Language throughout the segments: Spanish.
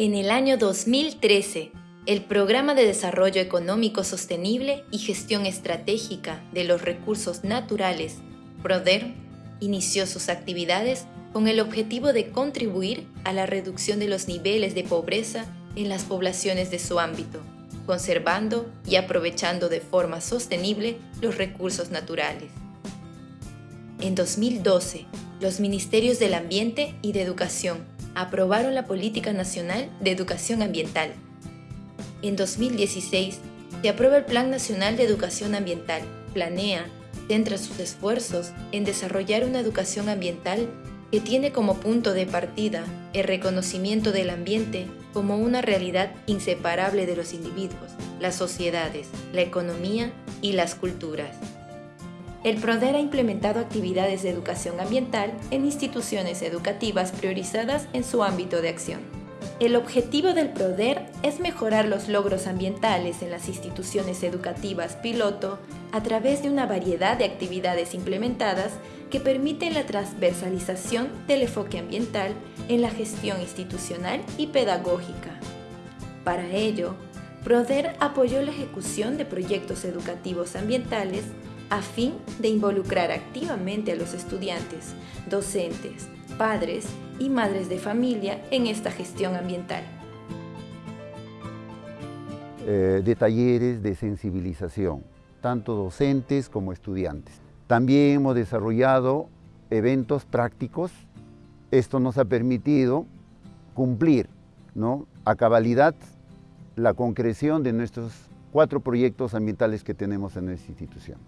En el año 2013, el Programa de Desarrollo Económico Sostenible y Gestión Estratégica de los Recursos Naturales, PRODER, inició sus actividades con el objetivo de contribuir a la reducción de los niveles de pobreza en las poblaciones de su ámbito, conservando y aprovechando de forma sostenible los recursos naturales. En 2012, los Ministerios del Ambiente y de Educación aprobaron la Política Nacional de Educación Ambiental. En 2016, se aprueba el Plan Nacional de Educación Ambiental. Planea, centra sus esfuerzos en desarrollar una educación ambiental que tiene como punto de partida el reconocimiento del ambiente como una realidad inseparable de los individuos, las sociedades, la economía y las culturas. El PRODER ha implementado actividades de educación ambiental en instituciones educativas priorizadas en su ámbito de acción. El objetivo del PRODER es mejorar los logros ambientales en las instituciones educativas piloto a través de una variedad de actividades implementadas que permiten la transversalización del enfoque ambiental en la gestión institucional y pedagógica. Para ello, PRODER apoyó la ejecución de proyectos educativos ambientales a fin de involucrar activamente a los estudiantes, docentes, padres y madres de familia en esta gestión ambiental. Eh, de talleres de sensibilización, tanto docentes como estudiantes. También hemos desarrollado eventos prácticos. Esto nos ha permitido cumplir ¿no? a cabalidad la concreción de nuestros cuatro proyectos ambientales que tenemos en nuestra institución.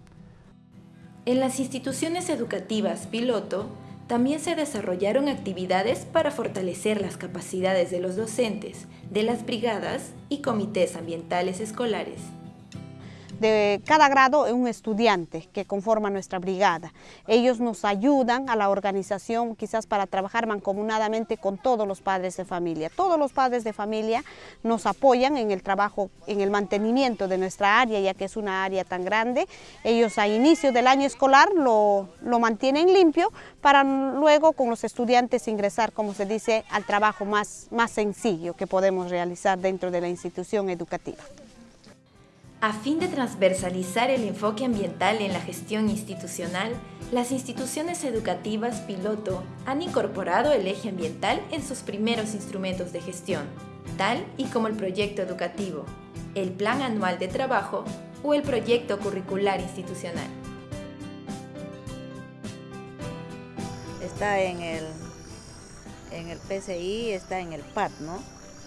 En las instituciones educativas piloto, también se desarrollaron actividades para fortalecer las capacidades de los docentes, de las brigadas y comités ambientales escolares de cada grado un estudiante que conforma nuestra brigada. Ellos nos ayudan a la organización quizás para trabajar mancomunadamente con todos los padres de familia. Todos los padres de familia nos apoyan en el trabajo, en el mantenimiento de nuestra área, ya que es una área tan grande. Ellos a inicio del año escolar lo, lo mantienen limpio para luego con los estudiantes ingresar, como se dice, al trabajo más, más sencillo que podemos realizar dentro de la institución educativa. A fin de transversalizar el enfoque ambiental en la gestión institucional, las instituciones educativas piloto han incorporado el eje ambiental en sus primeros instrumentos de gestión, tal y como el proyecto educativo, el plan anual de trabajo o el proyecto curricular institucional. Está en el, en el PCI, está en el PAT, ¿no?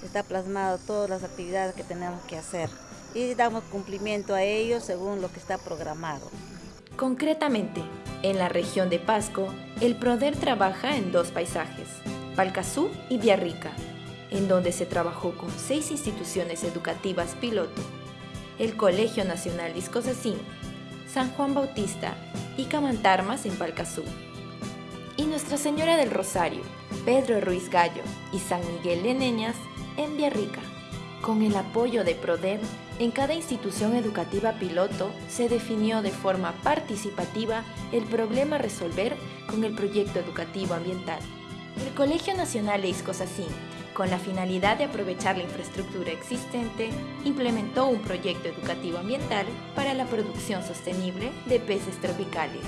Está plasmado todas las actividades que tenemos que hacer y damos cumplimiento a ellos según lo que está programado. Concretamente, en la región de Pasco, el PRODER trabaja en dos paisajes, Palcazú y Villarrica, en donde se trabajó con seis instituciones educativas piloto, el Colegio Nacional Discosacín, San Juan Bautista y Camantarmas en Palcazú, y Nuestra Señora del Rosario, Pedro Ruiz Gallo y San Miguel de Neñas en Villarrica. Con el apoyo de PRODER, en cada institución educativa piloto se definió de forma participativa el problema a resolver con el proyecto educativo ambiental. El Colegio Nacional de Iscosacín, con la finalidad de aprovechar la infraestructura existente, implementó un proyecto educativo ambiental para la producción sostenible de peces tropicales.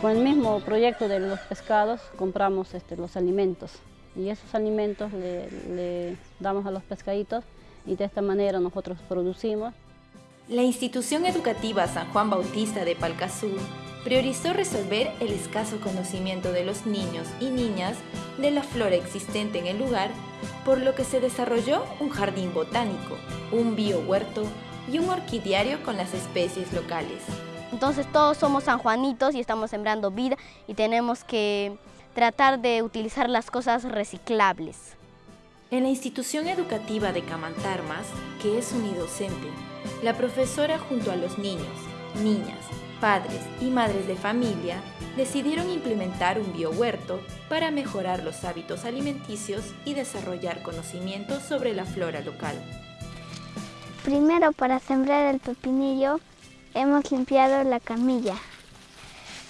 Con el mismo proyecto de los pescados compramos este, los alimentos y esos alimentos le damos a los pescaditos y de esta manera nosotros producimos. La institución educativa San Juan Bautista de Palcazú priorizó resolver el escaso conocimiento de los niños y niñas de la flora existente en el lugar, por lo que se desarrolló un jardín botánico, un biohuerto y un orquidiario con las especies locales. Entonces todos somos sanjuanitos y estamos sembrando vida y tenemos que tratar de utilizar las cosas reciclables. En la institución educativa de Camantarmas, que es unidocente, la profesora junto a los niños, niñas, padres y madres de familia decidieron implementar un biohuerto para mejorar los hábitos alimenticios y desarrollar conocimientos sobre la flora local. Primero, para sembrar el pepinillo, hemos limpiado la camilla.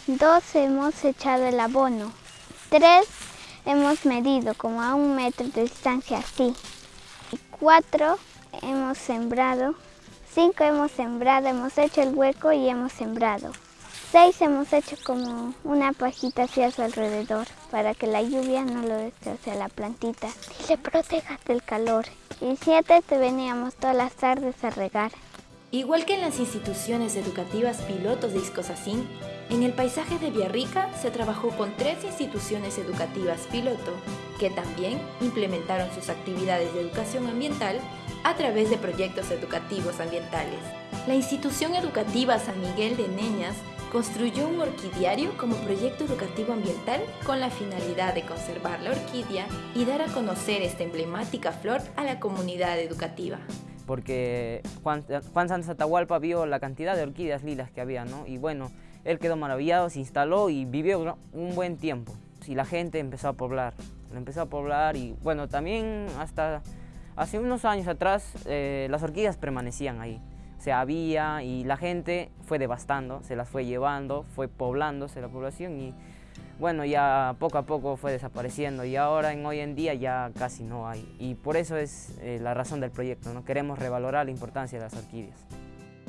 Dos, hemos echado el abono. Tres, hemos medido como a un metro de distancia así. cuatro hemos sembrado, cinco hemos sembrado, hemos hecho el hueco y hemos sembrado. Seis hemos hecho como una pajita hacia su alrededor para que la lluvia no lo destroce a la plantita y le proteja del calor. Y siete te veníamos todas las tardes a regar. Igual que en las instituciones educativas pilotos de Iscosacín, en el paisaje de Villarrica se trabajó con tres instituciones educativas piloto, que también implementaron sus actividades de educación ambiental a través de proyectos educativos ambientales. La institución educativa San Miguel de Neñas construyó un orquidiario como proyecto educativo ambiental con la finalidad de conservar la orquídea y dar a conocer esta emblemática flor a la comunidad educativa porque Juan, Juan Santos Atahualpa vio la cantidad de orquídeas lilas que había, ¿no? Y bueno, él quedó maravillado, se instaló y vivió un buen tiempo. Y la gente empezó a poblar, empezó a poblar y bueno, también hasta hace unos años atrás eh, las orquídeas permanecían ahí. O sea, había y la gente fue devastando, se las fue llevando, fue poblándose la población y bueno, ya poco a poco fue desapareciendo y ahora en hoy en día ya casi no hay. Y por eso es eh, la razón del proyecto, ¿no? queremos revalorar la importancia de las orquídeas.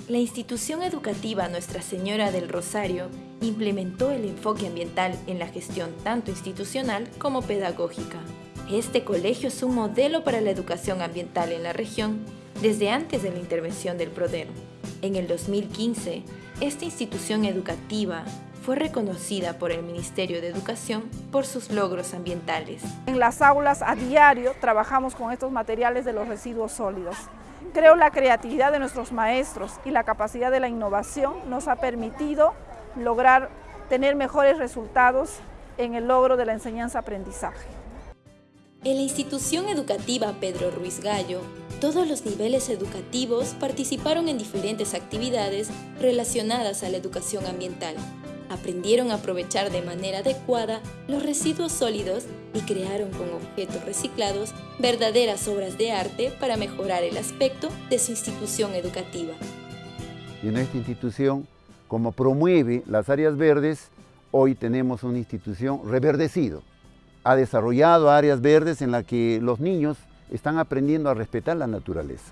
La institución educativa Nuestra Señora del Rosario implementó el enfoque ambiental en la gestión tanto institucional como pedagógica. Este colegio es un modelo para la educación ambiental en la región desde antes de la intervención del Prodero. En el 2015, esta institución educativa fue reconocida por el Ministerio de Educación por sus logros ambientales. En las aulas a diario trabajamos con estos materiales de los residuos sólidos. Creo la creatividad de nuestros maestros y la capacidad de la innovación nos ha permitido lograr tener mejores resultados en el logro de la enseñanza-aprendizaje. En la institución educativa Pedro Ruiz Gallo, todos los niveles educativos participaron en diferentes actividades relacionadas a la educación ambiental aprendieron a aprovechar de manera adecuada los residuos sólidos y crearon con objetos reciclados verdaderas obras de arte para mejorar el aspecto de su institución educativa. Y en esta institución, como promueve las áreas verdes, hoy tenemos una institución reverdecido. Ha desarrollado áreas verdes en las que los niños están aprendiendo a respetar la naturaleza.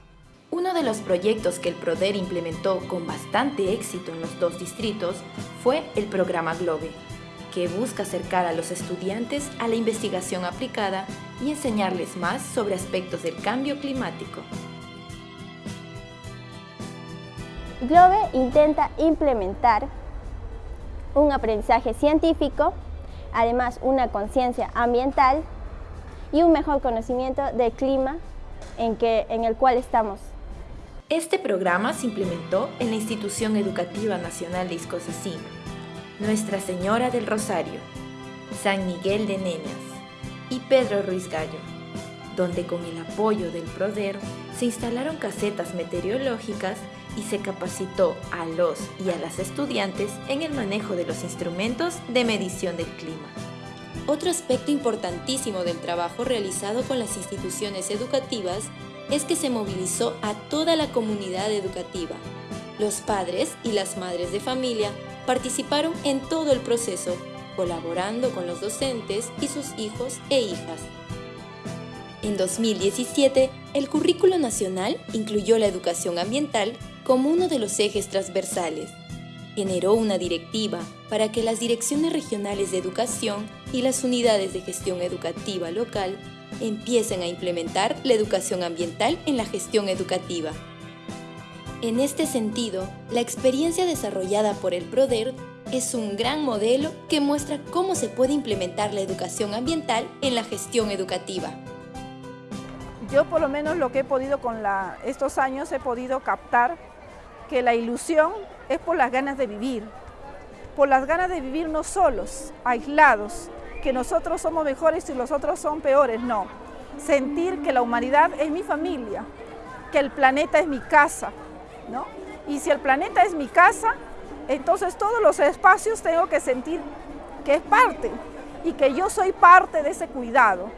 De los proyectos que el PRODER implementó con bastante éxito en los dos distritos fue el programa GLOBE, que busca acercar a los estudiantes a la investigación aplicada y enseñarles más sobre aspectos del cambio climático. GLOBE intenta implementar un aprendizaje científico, además una conciencia ambiental y un mejor conocimiento del clima en, que, en el cual estamos este programa se implementó en la Institución Educativa Nacional de Iscosacín, Nuestra Señora del Rosario, San Miguel de Neñas y Pedro Ruiz Gallo, donde con el apoyo del PRODER se instalaron casetas meteorológicas y se capacitó a los y a las estudiantes en el manejo de los instrumentos de medición del clima. Otro aspecto importantísimo del trabajo realizado con las instituciones educativas es que se movilizó a toda la comunidad educativa. Los padres y las madres de familia participaron en todo el proceso, colaborando con los docentes y sus hijos e hijas. En 2017, el currículo nacional incluyó la educación ambiental como uno de los ejes transversales. Generó una directiva para que las direcciones regionales de educación y las unidades de gestión educativa local empiecen a implementar la educación ambiental en la gestión educativa. En este sentido, la experiencia desarrollada por el PRODER es un gran modelo que muestra cómo se puede implementar la educación ambiental en la gestión educativa. Yo por lo menos lo que he podido con estos años he podido captar que la ilusión es por las ganas de vivir, por las ganas de vivir no solos, aislados, que nosotros somos mejores y los otros son peores, no. Sentir que la humanidad es mi familia, que el planeta es mi casa, ¿no? Y si el planeta es mi casa, entonces todos los espacios tengo que sentir que es parte y que yo soy parte de ese cuidado.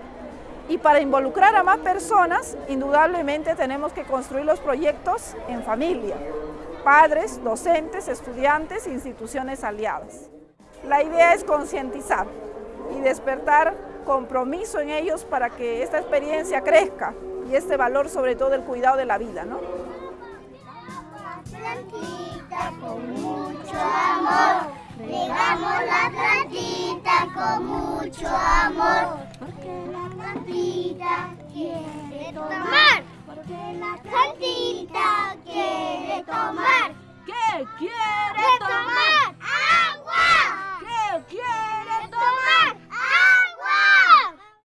Y para involucrar a más personas, indudablemente tenemos que construir los proyectos en familia, padres, docentes, estudiantes, instituciones aliadas. La idea es concientizar, y despertar compromiso en ellos para que esta experiencia crezca y este valor sobre todo del cuidado de la vida, ¿no? plantita con mucho amor, regamos la plantita con mucho amor, porque la plantita quiere tomar, porque la plantita quiere tomar.